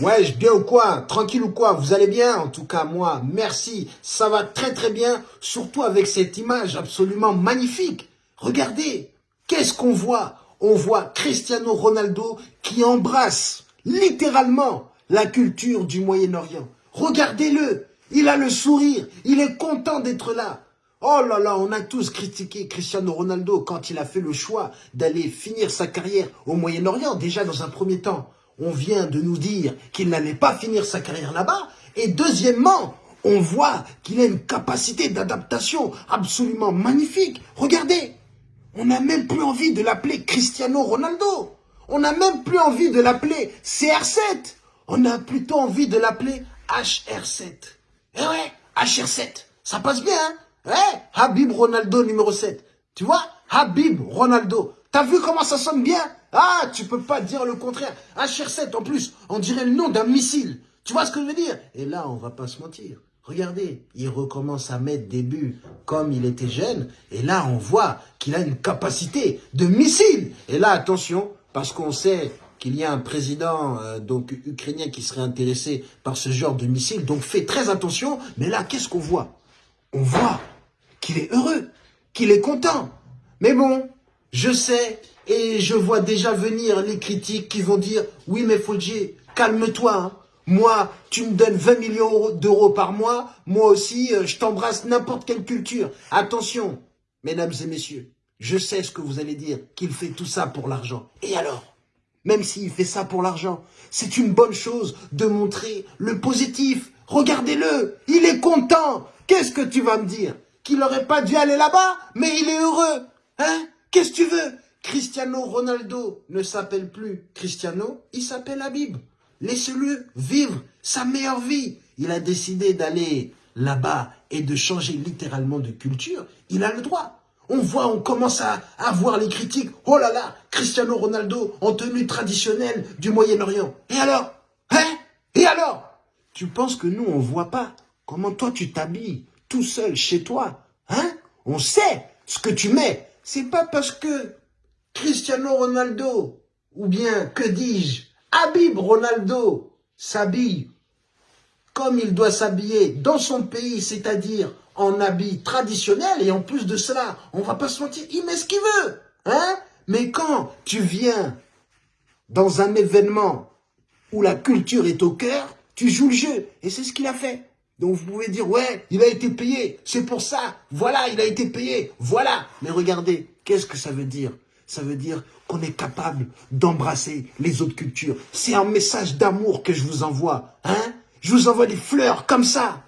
Ouais, bien ou quoi? Tranquille ou quoi? Vous allez bien? En tout cas, moi, merci. Ça va très très bien, surtout avec cette image absolument magnifique. Regardez, qu'est-ce qu'on voit? On voit Cristiano Ronaldo qui embrasse littéralement la culture du Moyen-Orient. Regardez-le, il a le sourire, il est content d'être là. Oh là là, on a tous critiqué Cristiano Ronaldo quand il a fait le choix d'aller finir sa carrière au Moyen-Orient, déjà dans un premier temps on vient de nous dire qu'il n'allait pas finir sa carrière là-bas. Et deuxièmement, on voit qu'il a une capacité d'adaptation absolument magnifique. Regardez, on n'a même plus envie de l'appeler Cristiano Ronaldo. On n'a même plus envie de l'appeler CR7. On a plutôt envie de l'appeler HR7. Eh ouais, HR7, ça passe bien, hein? Ouais, Habib Ronaldo numéro 7. Tu vois, Habib Ronaldo. T'as vu comment ça sonne bien? Ah, tu peux pas dire le contraire. HR7, en plus, on dirait le nom d'un missile. Tu vois ce que je veux dire? Et là, on va pas se mentir. Regardez, il recommence à mettre des buts comme il était jeune. Et là, on voit qu'il a une capacité de missile. Et là, attention, parce qu'on sait qu'il y a un président euh, donc ukrainien qui serait intéressé par ce genre de missile. Donc, fais très attention. Mais là, qu'est-ce qu'on voit? On voit qu'il est heureux, qu'il est content. Mais bon, je sais et je vois déjà venir les critiques qui vont dire « Oui, mais Fodji, calme-toi. Hein. Moi, tu me donnes 20 millions d'euros par mois. Moi aussi, euh, je t'embrasse n'importe quelle culture. Attention, mesdames et messieurs, je sais ce que vous allez dire, qu'il fait tout ça pour l'argent. Et alors Même s'il fait ça pour l'argent, c'est une bonne chose de montrer le positif. Regardez-le, il est content. Qu'est-ce que tu vas me dire? Qu'il n'aurait pas dû aller là-bas, mais il est heureux. Hein? Qu'est-ce que tu veux? Cristiano Ronaldo ne s'appelle plus Cristiano, il s'appelle Habib. Laissez-le vivre sa meilleure vie. Il a décidé d'aller là-bas et de changer littéralement de culture. Il a le droit. On voit, on commence à, voir les critiques. Oh là là, Cristiano Ronaldo en tenue traditionnelle du Moyen-Orient. Et alors? Hein? Et alors? Tu penses que nous, on voit pas comment toi tu t'habilles tout seul chez toi? Hein? On sait ce que tu mets c'est pas parce que Cristiano Ronaldo, ou bien, que dis-je, Habib Ronaldo s'habille comme il doit s'habiller dans son pays, c'est-à-dire en habit traditionnel, et en plus de cela, on va pas se mentir, il met ce qu'il veut, hein? Mais quand tu viens dans un événement où la culture est au cœur, tu joues le jeu, et c'est ce qu'il a fait. Donc vous pouvez dire, ouais, il a été payé, c'est pour ça, voilà, il a été payé, voilà. Mais regardez, qu'est-ce que ça veut dire? Ça veut dire qu'on est capable d'embrasser les autres cultures. C'est un message d'amour que je vous envoie, hein? Je vous envoie des fleurs comme ça.